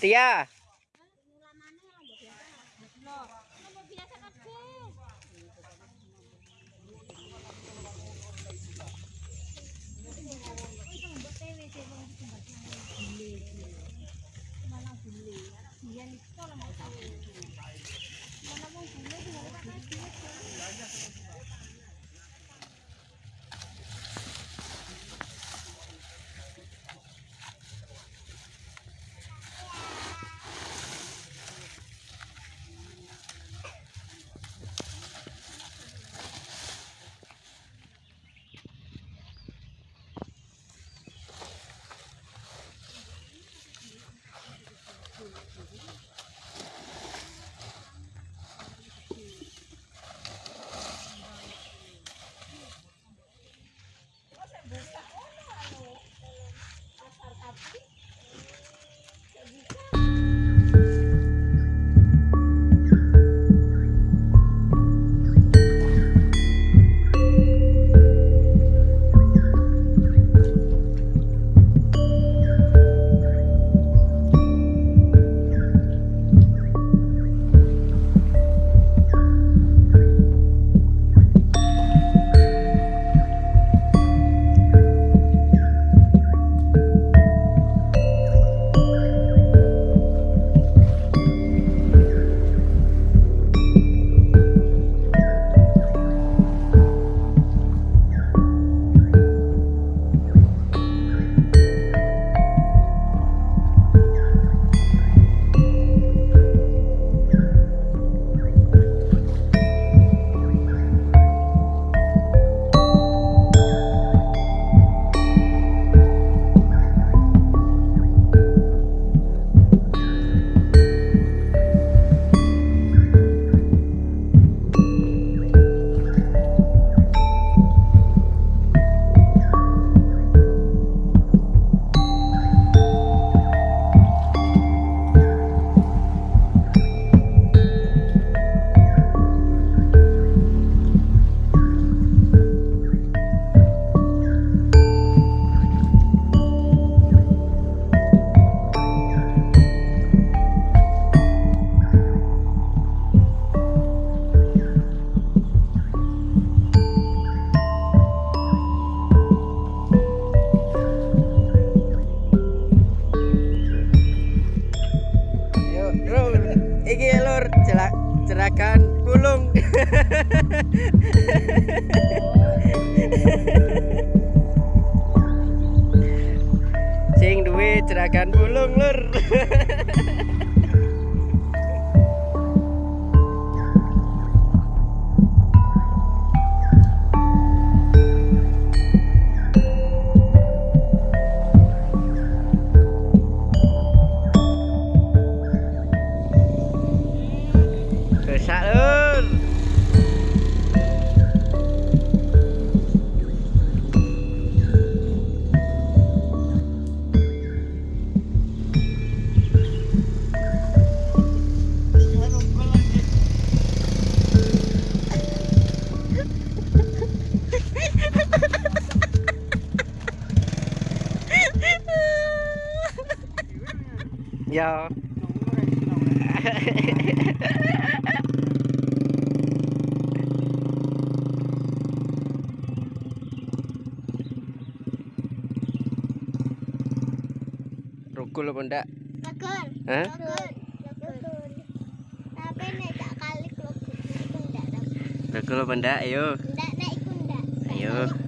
Tia. Iki lur jelak jerakan pulung. Sing duwe jerakan pulung lur. Ya. Rukul apa ndak? Rukun. Hah? Rukun. Rukun. Tapi nek tak kali. Rukul apa ndak? Ayo. Nek iku ayo.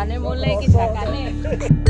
छाने बोल रहे कि छकाने